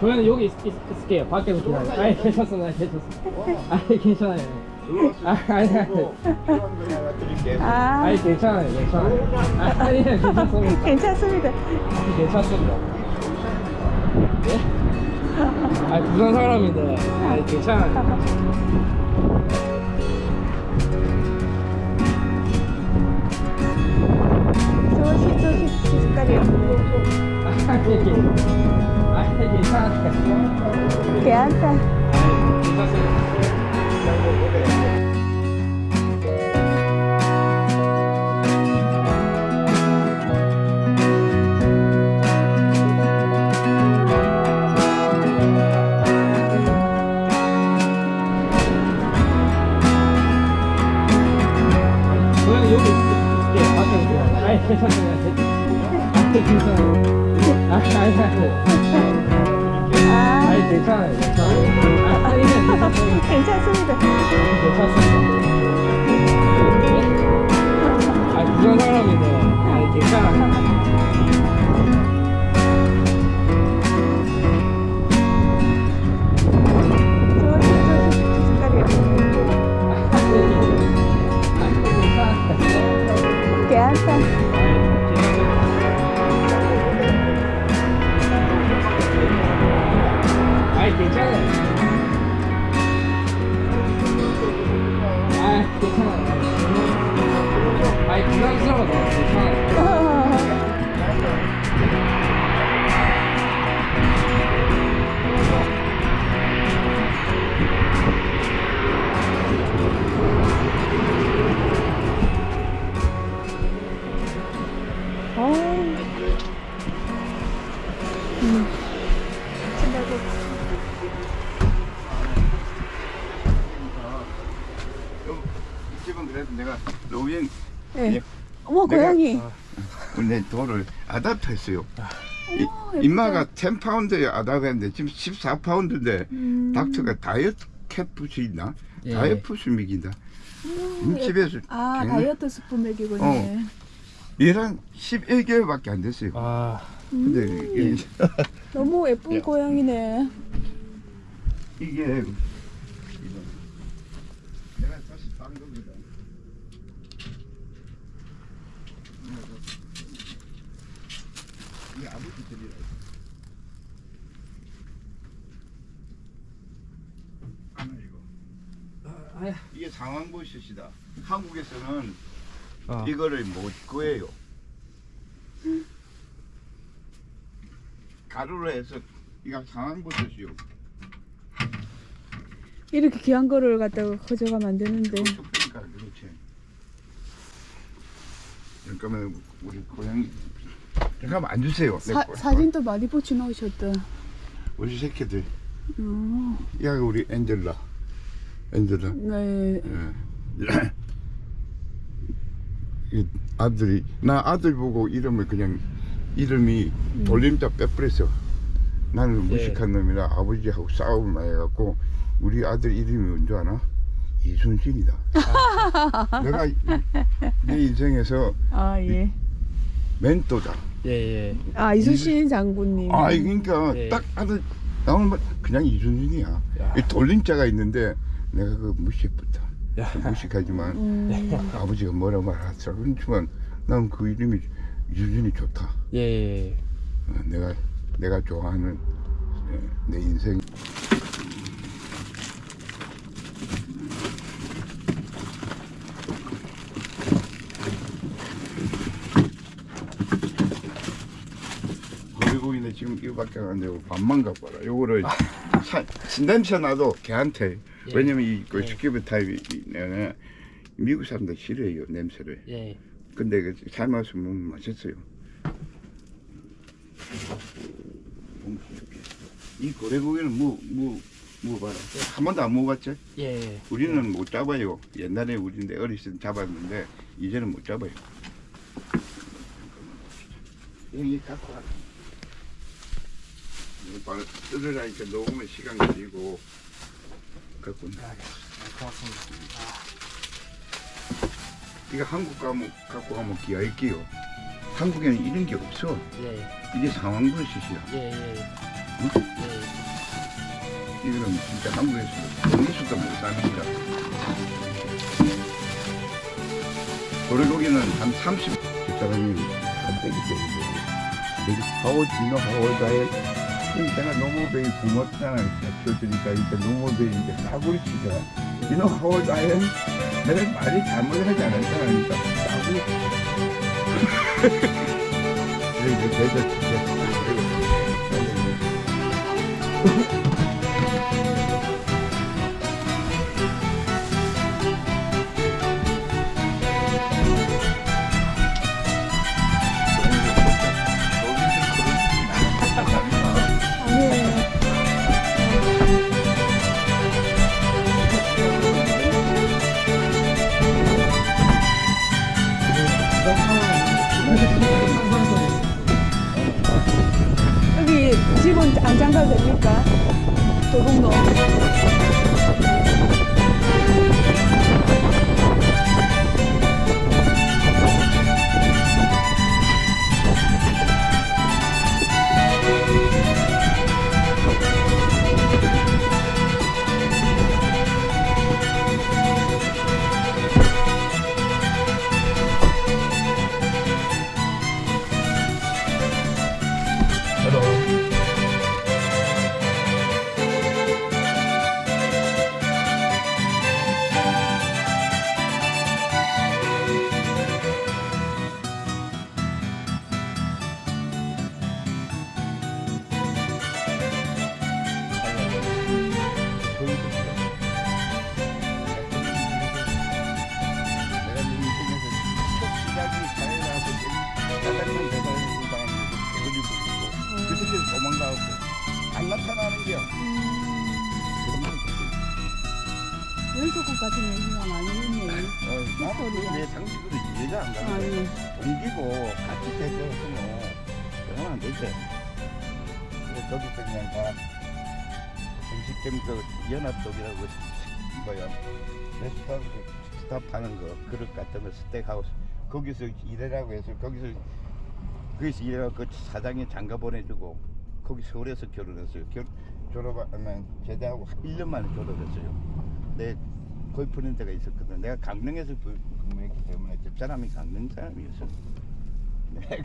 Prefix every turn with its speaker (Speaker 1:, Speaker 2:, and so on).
Speaker 1: 저는 여기 있, 있, 있 을게요. 밖에서 기다려. 아니 괜찮습니다. 괜찮습니다. 아니 괜찮아요. 아, 아니 아니.
Speaker 2: 아,
Speaker 1: 아니 괜찮아요. 괜찮아요. 아니 괜찮습니다.
Speaker 2: 괜찮습니다.
Speaker 1: 괜찮습니다. 예? 아니 부산 사람인데 아니 괜찮아요.
Speaker 2: 조심, 조심, 색깔이요.
Speaker 1: 아니 아니 괜찮아요. 괜찮아요. 괜찮습니다. 아니 괜찮아. 아 괜찮
Speaker 3: 그래도 내가 노인
Speaker 2: 예.
Speaker 3: 예.
Speaker 2: 어머, 고양이.
Speaker 3: 내 돌을 아답터 했어요. 이-
Speaker 2: 예쁘다.
Speaker 3: 인마가 10파운드에 아답했는데 지금 14파운드인데
Speaker 2: 음.
Speaker 3: 닥터가 다이어트 캣푸시 있나?
Speaker 1: 예.
Speaker 3: 다이어트 먹인다. 이 집에서
Speaker 2: 아,
Speaker 3: 굉장히-
Speaker 2: 다이어트 스푼 먹이군요.
Speaker 3: 어. 얘랑 11개월밖에 안 됐어요.
Speaker 1: 아
Speaker 3: 근데
Speaker 2: 음. 너무 예쁜
Speaker 3: 야.
Speaker 2: 고양이네.
Speaker 3: 이게 내가 다시 딴 거거든. 하나 이거.
Speaker 1: 아야.
Speaker 3: 이게 상황버섯이다. 한국에서는
Speaker 1: 아.
Speaker 3: 이거를 못 구해요. 가루로 해서 이거 상황버섯이요.
Speaker 2: 이렇게 귀한 거를 갖다가 가져가면 안 되는데.
Speaker 3: 그러니까 그렇지. 잠깐만 우리 고양이 잠깐만 앉으세요. 내
Speaker 2: 사,
Speaker 3: 고-
Speaker 2: 사진도 많이 붙여 놓으셨다.
Speaker 3: 우리 새끼들.
Speaker 2: 어,
Speaker 3: 야 우리 엔젤라. 엔젤라.
Speaker 2: 네.
Speaker 3: 예. 이 아들이 나 아들 보고 이름을 그냥 이름이 돌림자 빼버렸어. 나는
Speaker 1: 예.
Speaker 3: 무식한 놈이라 아버지하고 싸움을 많이 해갖고 우리 아들 이름이 뭔지 아나? 이순신이다. 내가 이- 내 인생에서
Speaker 2: 아, 예.
Speaker 3: 멘토다.
Speaker 1: 예예.
Speaker 2: 아, 이순신 장군님.
Speaker 3: 아 그러니까
Speaker 1: 예.
Speaker 3: 딱 아들 나오는 말 그냥 이순신이야. 돌림자가 있는데 내가 그.
Speaker 1: 야.
Speaker 3: 무식하지만
Speaker 2: 음,
Speaker 3: 아버지가 뭐라 말하더라. 그렇지만 난 그 이름이 유준이 좋다.
Speaker 1: 예.
Speaker 3: 어, 내가 내가 좋아하는 예, 내 인생. 이제 지금 이거밖에 안 되고 밥만 갖고 와라. 요거를 사, 냄새 나도 걔한테
Speaker 1: 예.
Speaker 3: 왜냐면 이 그
Speaker 1: 예.
Speaker 3: 스키브 타입이는 미국 사람들 싫어해요 냄새를.
Speaker 1: 예.
Speaker 3: 근데 그 삶아서 먹으면 맛있어요. 이 고래고기는 뭐, 뭐, 뭐 봐라. 한 번도 안 먹어봤지?
Speaker 1: 예.
Speaker 3: 우리는 못 잡아요. 옛날에 우리인데 어렸을 때 잡았는데 이제는 못 잡아요. 여기 갖고 와. 이거 바로 뜯으라니까 녹으면 시간 걸리고 갖고 나.
Speaker 1: 고맙습니다.
Speaker 3: 이거 한국 가면 갖고 가면 기아일게요. 한국에는 이런 게 없어.
Speaker 1: 예.
Speaker 3: 이게 상황버섯이야.
Speaker 1: 예. 예.
Speaker 3: 이거는 진짜 한국에서 어디서도 못사는 거야. 도래고기는 한 30, 그 사람이 한때기 때문에. 여기 하워, 디노 하워, 다에 내가 노모베이 부모잖아. 키워주니까 이제 노모베이 이제 싸구리 치잖아. 디노 하워, 다에 내가 말이 잘못 하지 않았잖아. 그러니까 싸구리 이제 대저 그래서 거기서 그냥 다 음식점 그 연합독이라고 뭐야 레스토랑 그 스탑 하는 거 그릇 같은 거 스테이크하우스 거기서 일하라고 해서 거기서 거기서 일하고 그 사장이 장가 보내주고 거기 서울에서 결혼했어요. 결, 졸업하면 제대하고 1년 만에 졸업했어요. 내 거의 데가 있었거든. 내가 강릉에서 그- 근무했기 때문에 집사람이 강릉 사람이었어. 내액